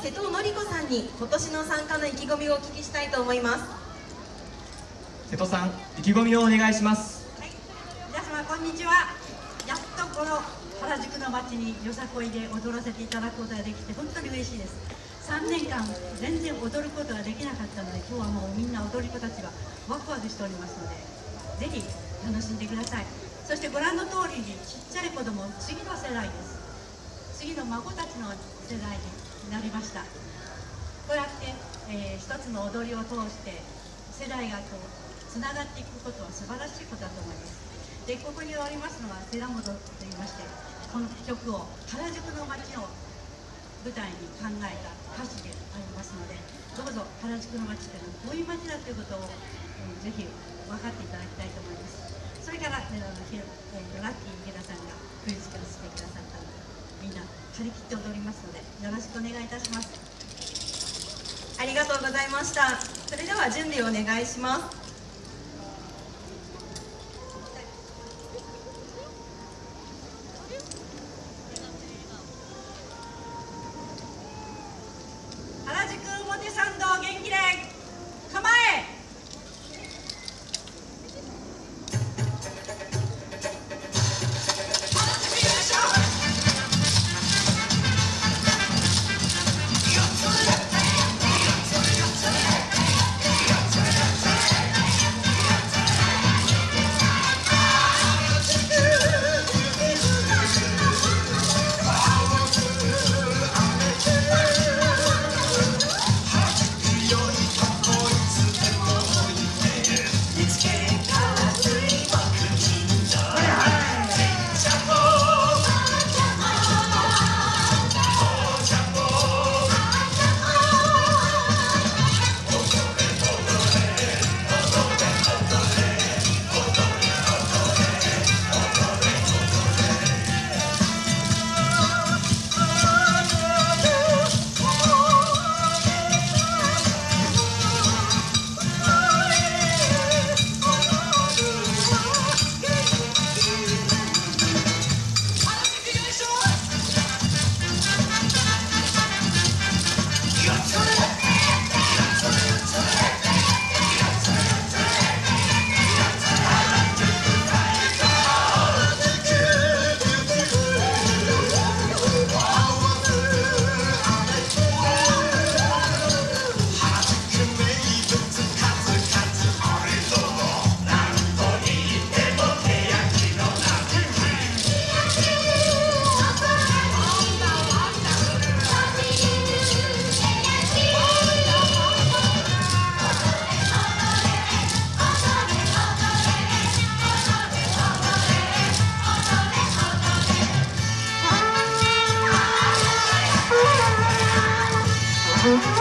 瀬戸のり子さんに今年の参加の意気込みをお聞きしたいと思います瀬戸さん意気込みをお願いしますはい、皆様こんにちは。やっとこの原宿の街によさこいで踊らせていただくことができて本当に嬉しいです。3年間全然踊ることができなかったので今日はもうみんな踊り子たちがワクワクしておりますのでぜひ楽しんでくださいそしてご覧の通りにちっちゃい子供次の世代です次の孫たちの世代になりました。こうやって、えー一つの踊りを通して世代がこうつながっていくことは素晴らしいことだと思います。でここにおりますのは寺本といいましてこの曲を原宿の街を舞台に考えた歌詞でありますのでどうぞ原宿の街っていうのはこういう街だということを、うんぜひ分かっていただきたいと思います。それから、えーラッキー池田さんが振り付けをしてくださったのでみんな張り切って踊りますのでよろしくお願いいたします。ありがとうございました。それでは準備をお願いします。うん